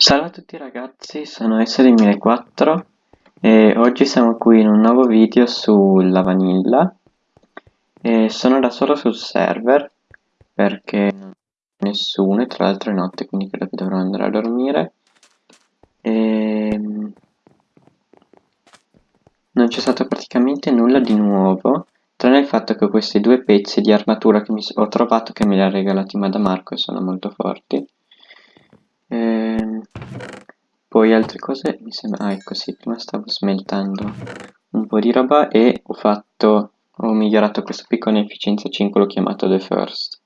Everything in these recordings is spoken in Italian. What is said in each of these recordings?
Salve a tutti ragazzi, sono SD1004 e oggi siamo qui in un nuovo video sulla vanilla. E sono da solo sul server perché non c'è nessuno e tra l'altro è notte quindi credo che dovrò andare a dormire. E non c'è stato praticamente nulla di nuovo tranne il fatto che questi due pezzi di armatura che ho trovato che me li ha regalati Madamarco e sono molto forti Ehm, poi altre cose mi sembra... Ah, ecco sì, prima stavo smeltando un po' di roba e ho fatto... Ho migliorato questo picco in efficienza 5, l'ho chiamato The First.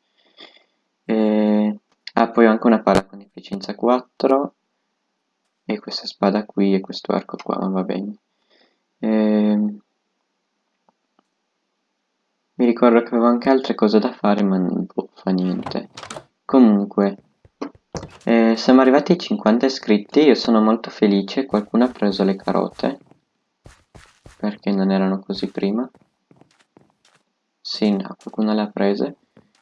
E... Ah, poi ho anche una pala con efficienza 4 e questa spada qui e questo arco qua, ma va bene. E... Mi ricordo che avevo anche altre cose da fare, ma non boh, fa niente. Comunque, eh, siamo arrivati ai 50 iscritti, io sono molto felice, qualcuno ha preso le carote, perché non erano così prima. Sì, no, qualcuno le ha prese,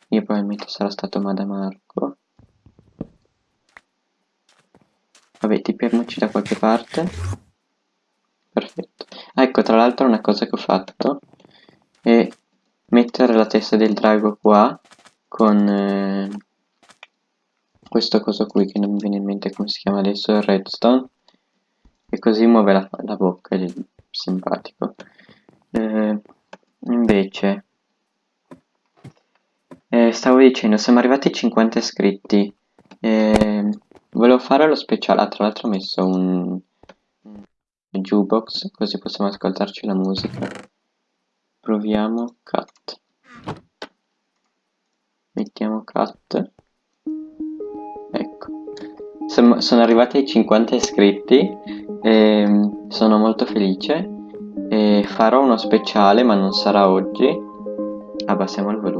io probabilmente sarà stato Madamarco. Vabbè, tipiamoci da qualche parte. Perfetto. Ecco, tra l'altro una cosa che ho fatto è mettere la testa del drago qua con... Eh, questo coso qui che non mi viene in mente come si chiama adesso, il redstone e così muove la, la bocca, è simpatico. Eh, invece eh, stavo dicendo, siamo arrivati ai 50 iscritti. Eh, volevo fare lo speciale, ah, tra l'altro ho messo un, un jukebox così possiamo ascoltarci la musica. Proviamo cut. Mettiamo cut sono arrivati ai 50 iscritti e mm, sono molto felice e farò uno speciale ma non sarà oggi. Abbassiamo il volume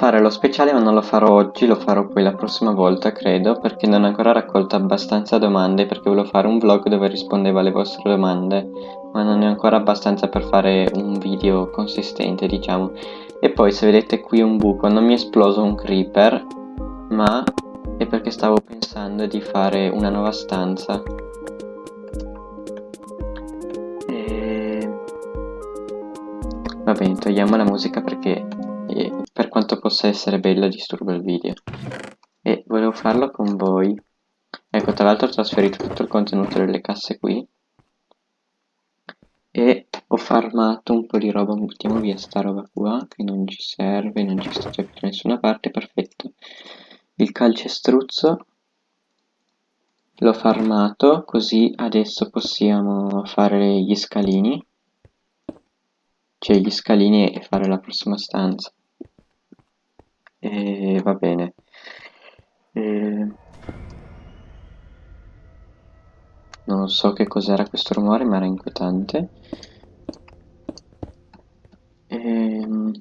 fare lo speciale ma non lo farò oggi lo farò poi la prossima volta credo perché non ho ancora raccolto abbastanza domande perché volevo fare un vlog dove rispondevo alle vostre domande ma non è ancora abbastanza per fare un video consistente diciamo. E poi se vedete qui un buco non mi è esploso un creeper ma è perché stavo pensando di fare una nuova stanza. E... va bene togliamo la musica perché eh, per quanto possa essere bella disturba il video e volevo farlo con voi ecco tra l'altro ho trasferito tutto il contenuto delle casse qui e ho farmato un po' di roba, buttiamo via sta roba qua che non ci serve, non ci sta più da nessuna parte, perfetto. Il calcestruzzo l'ho farmato, così adesso possiamo fare gli scalini, cioè gli scalini e fare la prossima stanza. E va bene. E... Non so che cos'era questo rumore, ma era inquietante. Ehm,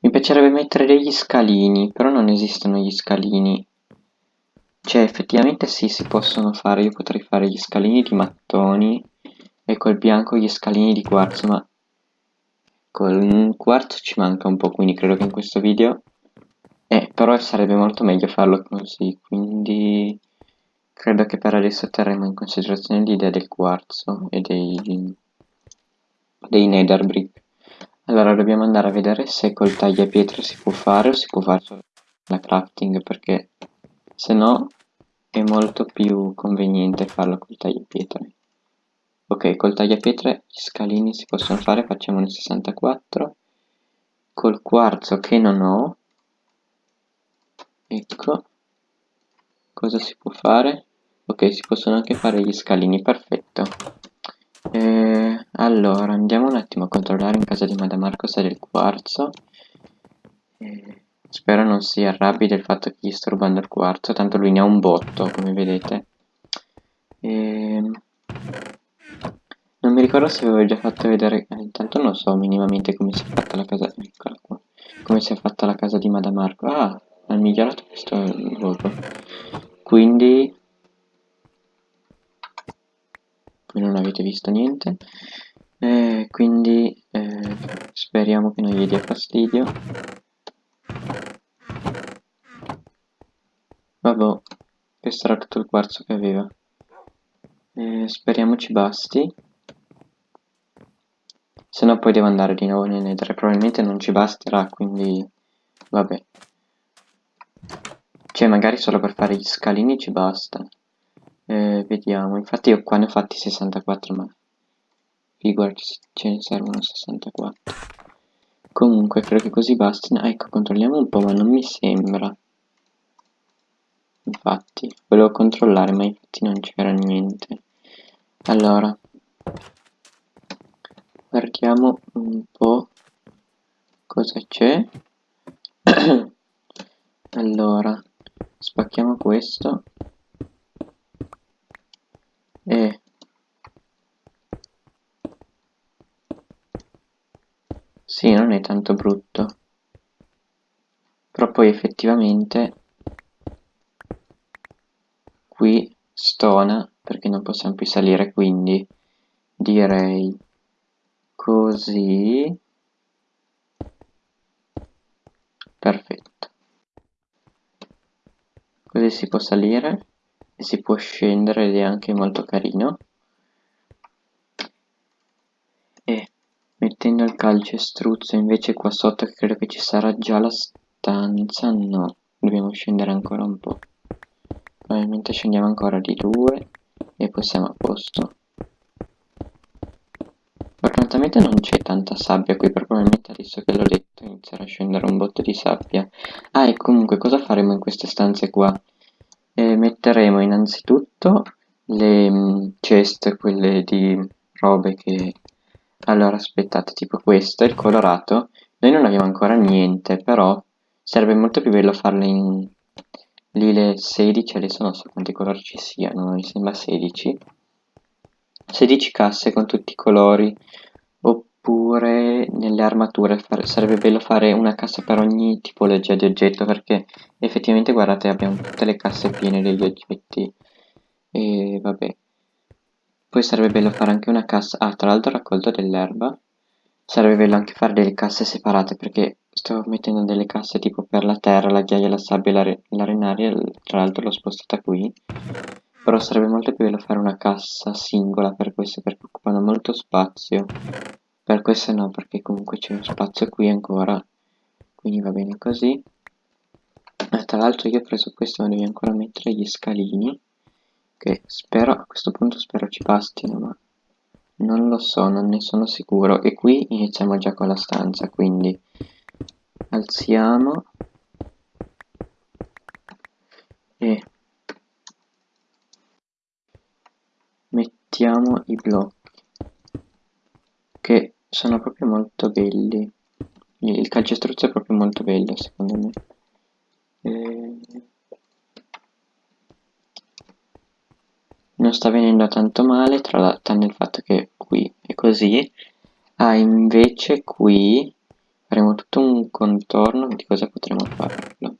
mi piacerebbe mettere degli scalini, però non esistono gli scalini. Cioè, effettivamente sì, si possono fare. Io potrei fare gli scalini di mattoni e col bianco gli scalini di quarzo, ma col quarzo ci manca un po', quindi credo che in questo video... Eh, però sarebbe molto meglio farlo così, quindi Credo che per adesso terremo in considerazione l'idea del quarzo e dei, dei nether brick. Allora dobbiamo andare a vedere se col tagliapietre si può fare o si può fare solo la crafting perché se no è molto più conveniente farlo col tagliapietre. Ok, col tagliapietre gli scalini si possono fare, facciamone 64. Col quarzo che non ho, ecco, cosa si può fare? ok si possono anche fare gli scalini perfetto. Eh, allora andiamo un attimo a controllare in casa di Madamarco se è del quarzo. Eh, spero non si arrabbi del fatto che gli sto rubando il quarzo tanto lui ne ha un botto come vedete. Eh, non mi ricordo se avevo già fatto vedere eh, intanto non so minimamente come si è fatta la casa eccola qua. Come si è fatta la casa di Madamarco ah ha migliorato questo luogo quindi non avete visto niente E quindi eh, speriamo che non gli dia fastidio. Vabbè, questo era tutto il quarzo che aveva. E speriamo ci basti. Se no poi devo andare di nuovo nel nether. Probabilmente non ci basterà, quindi... Vabbè. Cioè, magari solo per fare gli scalini ci basta. Eh, vediamo. Infatti io qua ne ho fatti 64, ma... Figurati ce ne servono 64. Comunque, credo che così basti. Ah, ecco, controlliamo un po', ma non mi sembra. Infatti, volevo controllare, ma infatti non c'era niente. Allora, guardiamo un po' cosa c'è. allora, spacchiamo questo. E sì, non è tanto brutto. Però poi effettivamente qui stona perché non possiamo più salire quindi direi così. Perfetto così si può salire e si può scendere ed è anche molto carino. E mettendo il calcestruzzo invece qua sotto credo che ci sarà già la stanza no dobbiamo scendere ancora un po' probabilmente scendiamo ancora di due e poi siamo a posto fortunatamente non c'è tanta sabbia qui probabilmente adesso che l'ho detto inizierà a scendere un botto di sabbia. Ah e comunque cosa faremo in queste stanze qua? E metteremo innanzitutto le mm, chest, quelle di robe che... Allora aspettate, tipo questo, il colorato, noi non abbiamo ancora niente, però sarebbe molto più bello farle in lì le 16, adesso non so quanti colori ci siano, mi sembra 16. 16 casse con tutti i colori, oppure nelle armature sarebbe bello fare una cassa per ogni tipologia di oggetto perché effettivamente guardate abbiamo tutte le casse piene degli oggetti. E vabbè. Poi sarebbe bello fare anche una cassa ah tra l'altro ho raccolto dell'erba. Sarebbe bello anche fare delle casse separate perché sto mettendo delle casse tipo per la terra, la ghiaia, la sabbia l'arenaria tra l'altro l'ho spostata qui però sarebbe molto più bello fare una cassa singola per queste perché occupano molto spazio. Per questo no perché comunque c'è spazio qui ancora. Quindi va bene così. Eh, tra l'altro io ho preso questo ma devi ancora mettere gli scalini che spero a questo punto spero ci bastino ma non lo so non ne sono sicuro. E qui iniziamo già con la stanza quindi alziamo. E mettiamo i blocchi che sono proprio molto belli. Il calcestruzzo è proprio molto bello secondo me. E... non sta venendo tanto male tra l'altro nel fatto che qui è così. Ah invece qui faremo tutto un contorno di cosa potremo farlo?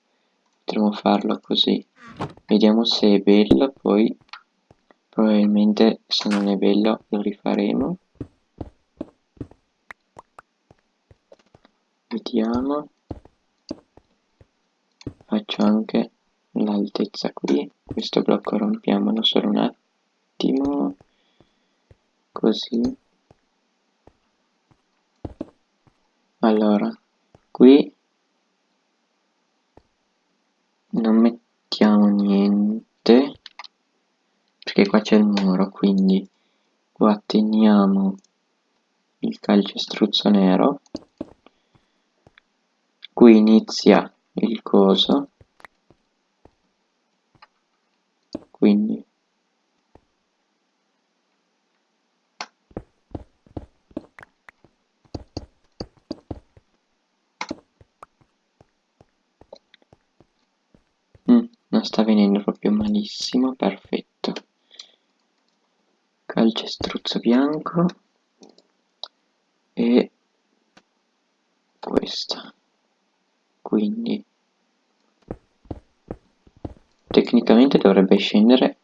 Potremo farlo così. Vediamo se è bello poi probabilmente se non è bello lo rifaremo. Vediamo. Faccio anche l'altezza qui. Questo blocco rompiamolo solo un attimo. Così. Allora qui non mettiamo niente perché qua c'è il muro quindi qua teniamo il calcestruzzo nero. Qui inizia il coso. Quindi mm, non sta venendo proprio malissimo perfetto calcestruzzo bianco e questa. Quindi tecnicamente dovrebbe scendere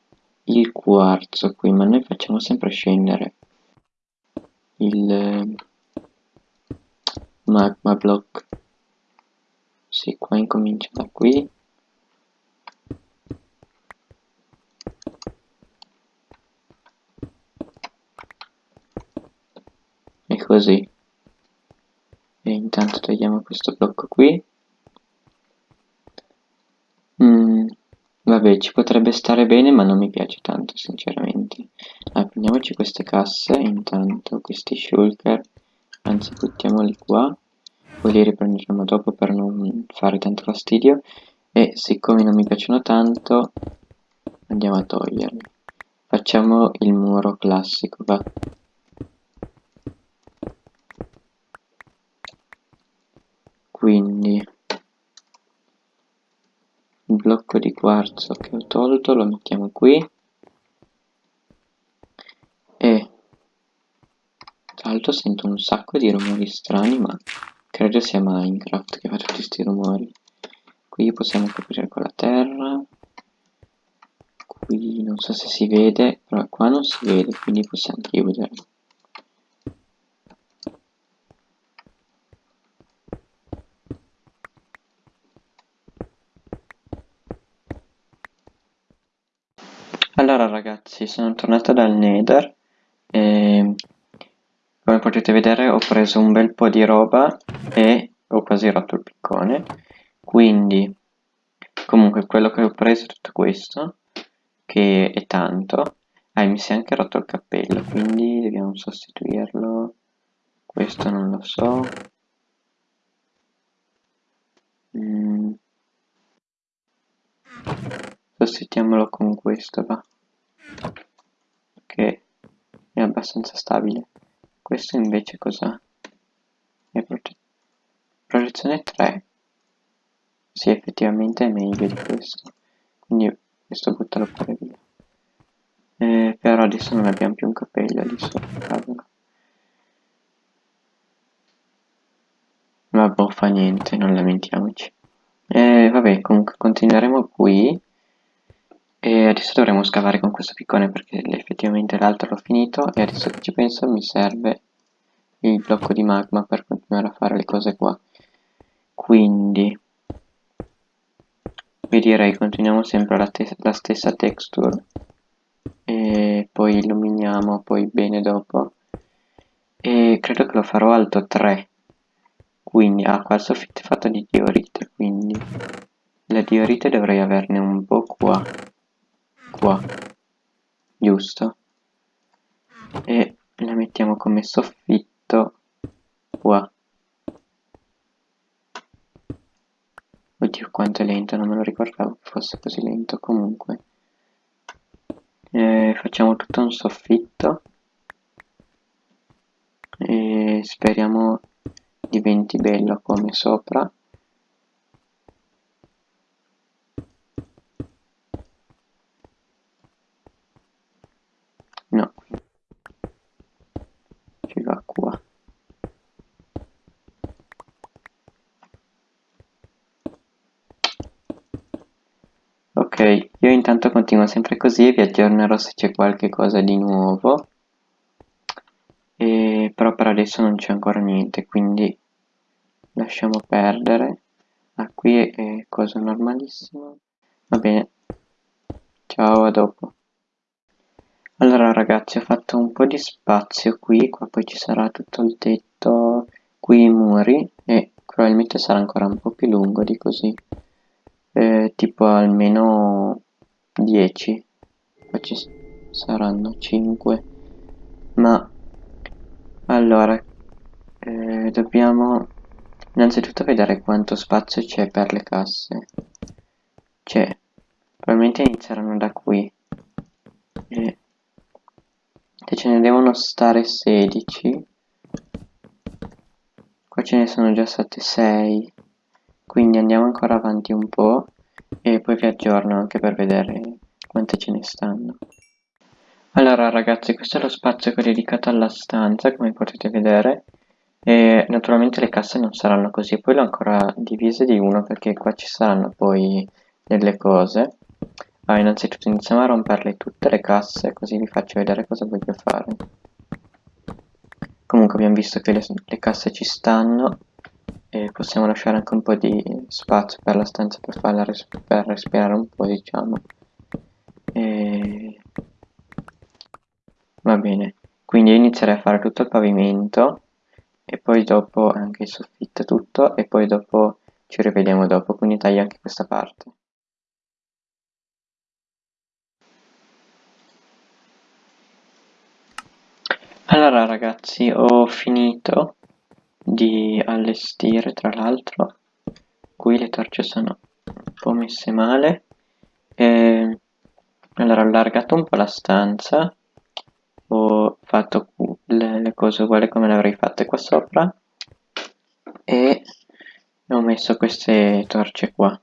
il quarzo qui ma noi facciamo sempre scendere il eh, magma block. Sì qua incomincia da qui così. E intanto togliamo questo blocco qui. Mm, vabbè ci potrebbe stare bene ma non mi piace tanto sinceramente. Allora, prendiamoci queste casse intanto questi shulker. Anzi buttiamoli qua. Poi li riprenderemo dopo per non fare tanto fastidio. E siccome non mi piacciono tanto andiamo a toglierli. Facciamo il muro classico va quindi. Il blocco di quarzo che ho tolto lo mettiamo qui. E tra l'altro sento un sacco di rumori strani ma credo sia Minecraft che fa tutti questi rumori. Qui possiamo coprire con la terra. Qui non so se si vede però qua non si vede quindi possiamo chiudere Allora ragazzi, sono tornato dal Nether e come potete vedere ho preso un bel po' di roba e ho quasi rotto il piccone. Quindi, comunque quello che ho preso è tutto questo, che è tanto. Ah, mi si è anche rotto il cappello, quindi dobbiamo sostituirlo. Questo non lo so. Mm. Sostituiamolo con questo, va. Che è abbastanza stabile. Questo invece cos'ha? è prote protezione 3 sì effettivamente è meglio di questo. Quindi questo buttalo pure via. Eh, però adesso non abbiamo più un capello lì sopra ma boh fa niente non lamentiamoci. Eh, vabbè comunque continueremo qui e adesso dovremo scavare con questo piccone perché effettivamente l'altro l'ho finito e adesso che ci penso mi serve il blocco di magma per continuare a fare le cose qua. Quindi vi direi continuiamo sempre la, la stessa texture. E poi illuminiamo poi bene dopo. E credo che lo farò alto 3 quindi ah qua il soffitto è fatto di diorite quindi la diorite dovrei averne un po' qua qua giusto? E la mettiamo come soffitto qua. Oddio quanto è lento non me lo ricordavo fosse così lento. Comunque e facciamo tutto un soffitto e speriamo diventi bello come sopra io intanto continuo sempre così e vi aggiornerò se c'è qualche cosa di nuovo. E, però per adesso non c'è ancora niente quindi lasciamo perdere. Ah qui è cosa normalissima. Va bene. Ciao a dopo. Allora ragazzi ho fatto un po' di spazio qui qua poi ci sarà tutto il tetto qui i muri e probabilmente sarà ancora un po' più lungo di così. Eh, tipo almeno 10 qua ci saranno 5 ma allora eh, dobbiamo innanzitutto vedere quanto spazio c'è per le casse. C'è. Probabilmente inizieranno da qui. E se ce ne devono stare 16 qua ce ne sono già state 6 quindi andiamo ancora avanti un po' e poi vi aggiorno anche per vedere quante ce ne stanno. Allora ragazzi questo è lo spazio che ho dedicato alla stanza come potete vedere. E naturalmente le casse non saranno così. Poi l'ho ancora divise di uno perché qua ci saranno poi delle cose. Ah, innanzitutto iniziamo a romperle tutte le casse così vi faccio vedere cosa voglio fare. Comunque abbiamo visto che le, le casse ci stanno e possiamo lasciare anche un po' di spazio per la stanza per farla res per respirare un po' diciamo. E... va bene. Quindi inizierei a fare tutto il pavimento e poi dopo anche il soffitto tutto e poi dopo ci rivediamo dopo. Quindi taglio anche questa parte. Allora ragazzi ho finito di allestire tra l'altro qui le torce sono un po' messe male. E allora ho allargato un po' la stanza ho fatto le, le cose uguali come le avrei fatte qua sopra e ho messo queste torce qua.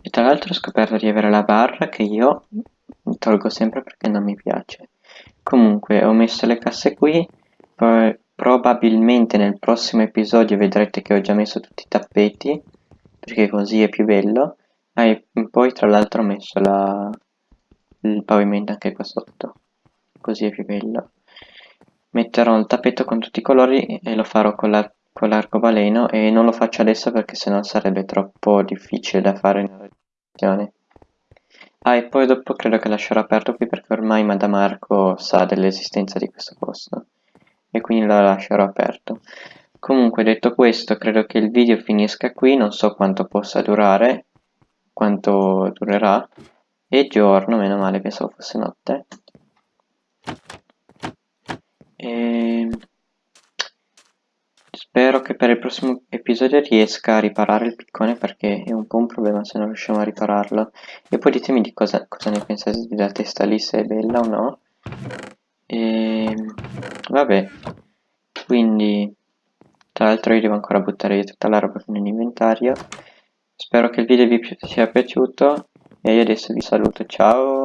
E tra l'altro ho scoperto di avere la barra che io tolgo sempre perché non mi piace. Comunque ho messo le casse qui poi probabilmente nel prossimo episodio vedrete che ho già messo tutti i tappeti perché così è più bello. Ah, e poi tra l'altro ho messo la, il pavimento anche qua sotto. Così è più bello. Metterò il tappeto con tutti i colori e lo farò con l'arcobaleno e non lo faccio adesso perché sennò sarebbe troppo difficile da fare nella registrazione. Ah e poi dopo credo che lascerò aperto qui perché ormai Madame Marco sa dell'esistenza di questo posto e quindi lo lascerò aperto. Comunque detto questo credo che il video finisca qui. Non so quanto possa durare quanto durerà. E giorno meno male pensavo fosse notte. E ehm, spero che per il prossimo episodio riesca a riparare il piccone perché è un po' un problema se non riusciamo a ripararlo. E poi ditemi di cosa, cosa ne pensate della testa lì se è bella o no. Ehm, vabbè. Quindi tra l'altro io devo ancora buttare via tutta la roba nell'inventario spero che il video vi sia piaciuto. E io adesso vi saluto. Ciao